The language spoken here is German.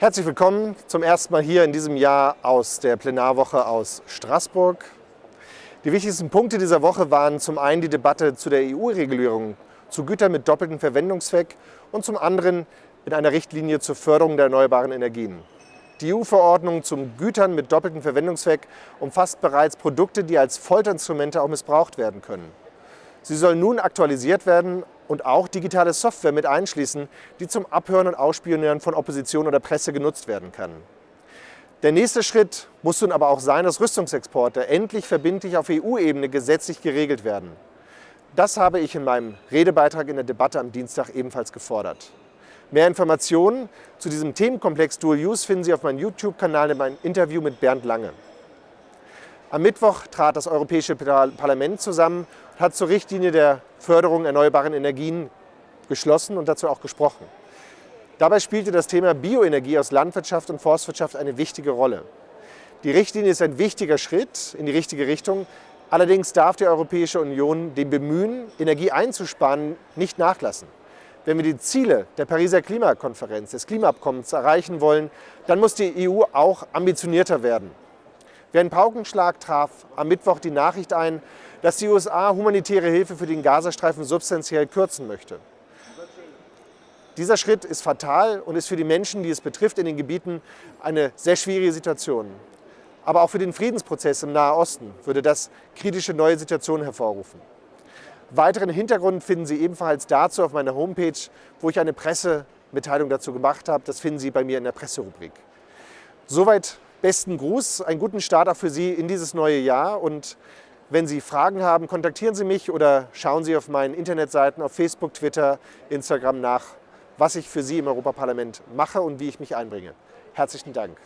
Herzlich willkommen zum ersten Mal hier in diesem Jahr aus der Plenarwoche aus Straßburg. Die wichtigsten Punkte dieser Woche waren zum einen die Debatte zu der EU-Regulierung zu Gütern mit doppeltem Verwendungszweck und zum anderen in einer Richtlinie zur Förderung der erneuerbaren Energien. Die EU-Verordnung zum Gütern mit doppeltem Verwendungszweck umfasst bereits Produkte, die als Folterinstrumente auch missbraucht werden können. Sie soll nun aktualisiert werden und auch digitale Software mit einschließen, die zum Abhören und Ausspionieren von Opposition oder Presse genutzt werden kann. Der nächste Schritt muss nun aber auch sein, dass Rüstungsexporte endlich verbindlich auf EU-Ebene gesetzlich geregelt werden. Das habe ich in meinem Redebeitrag in der Debatte am Dienstag ebenfalls gefordert. Mehr Informationen zu diesem Themenkomplex Dual Use finden Sie auf meinem YouTube-Kanal in meinem Interview mit Bernd Lange. Am Mittwoch trat das Europäische Parlament zusammen und hat zur Richtlinie der Förderung erneuerbaren Energien geschlossen und dazu auch gesprochen. Dabei spielte das Thema Bioenergie aus Landwirtschaft und Forstwirtschaft eine wichtige Rolle. Die Richtlinie ist ein wichtiger Schritt in die richtige Richtung. Allerdings darf die Europäische Union dem Bemühen, Energie einzusparen, nicht nachlassen. Wenn wir die Ziele der Pariser Klimakonferenz, des Klimaabkommens erreichen wollen, dann muss die EU auch ambitionierter werden. Wie ein Paukenschlag traf am Mittwoch die Nachricht ein, dass die USA humanitäre Hilfe für den Gazastreifen substanziell kürzen möchte. Dieser Schritt ist fatal und ist für die Menschen, die es betrifft, in den Gebieten eine sehr schwierige Situation. Aber auch für den Friedensprozess im Nahen Osten würde das kritische neue Situationen hervorrufen. Weiteren Hintergrund finden Sie ebenfalls dazu auf meiner Homepage, wo ich eine Pressemitteilung dazu gemacht habe. Das finden Sie bei mir in der Presserubrik. Soweit besten Gruß, einen guten Start auch für Sie in dieses neue Jahr und wenn Sie Fragen haben, kontaktieren Sie mich oder schauen Sie auf meinen Internetseiten auf Facebook, Twitter, Instagram nach, was ich für Sie im Europaparlament mache und wie ich mich einbringe. Herzlichen Dank.